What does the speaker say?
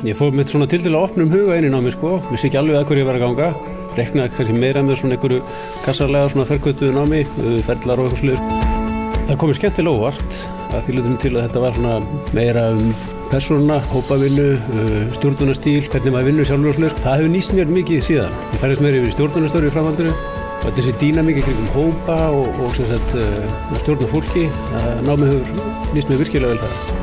Ég fóð mitt svona til til að opna um huga inn í námi sko, vissi ekki alveg að hverju ég var að ganga, reknaði kannski meira með svona einhverju kassarlega svona ferkvötuðu námi, uh, ferlar og eitthvað sluðið. Það komið skemmtilega óvart að því lutum til að þetta var svona meira um persónuna, hópavinnu, uh, stjórnunastíl, hvernig maður vinnur sjálfur og sluðið. Það hefur nýst mér mikið síðan. Ég færðist meira yfir í stjórnunastöru í framhaldinu og þessi dýnamík kring hópa og, og sagt, uh, stjórna fólki, námið hefur nýst mér virkilega vel það.